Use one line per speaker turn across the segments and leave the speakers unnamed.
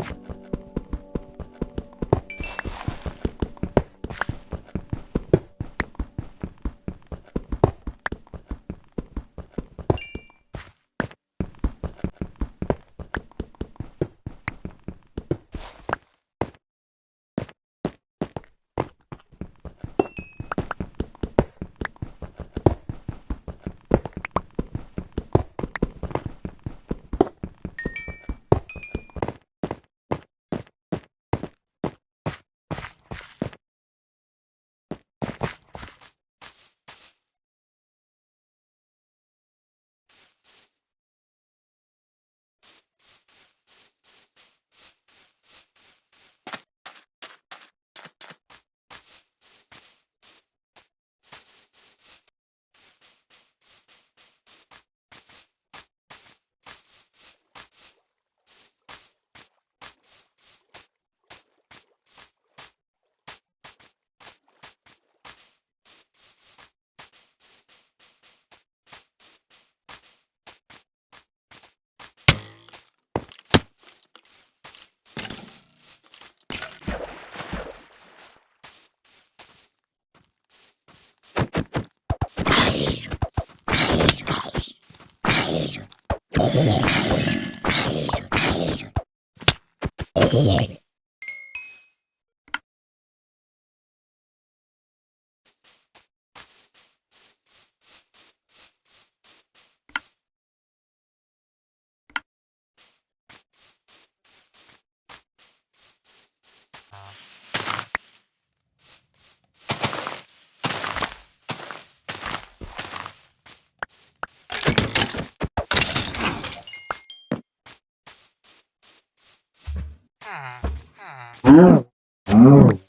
Thank you. Yeah. Mm-hmm.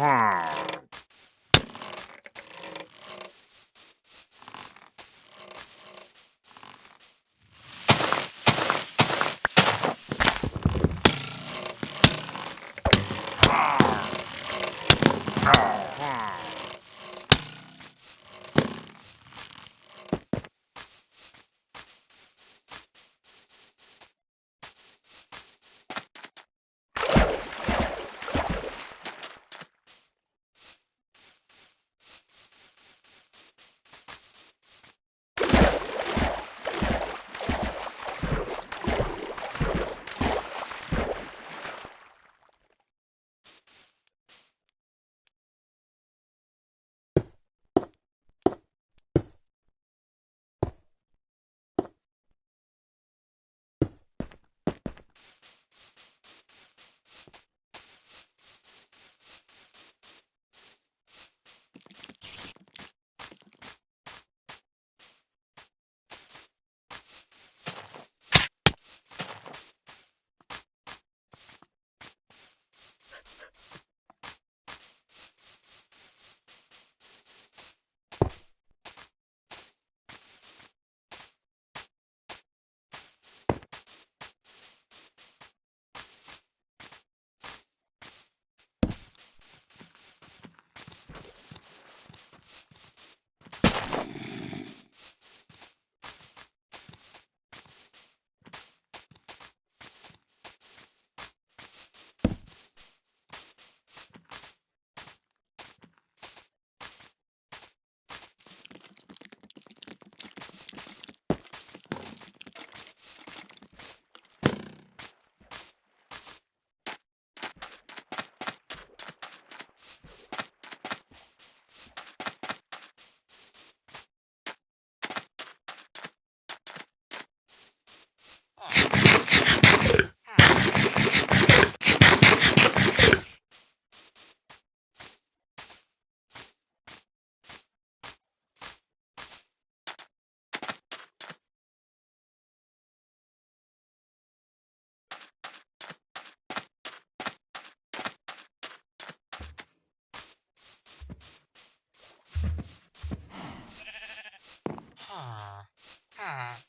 Hmm. 啊啊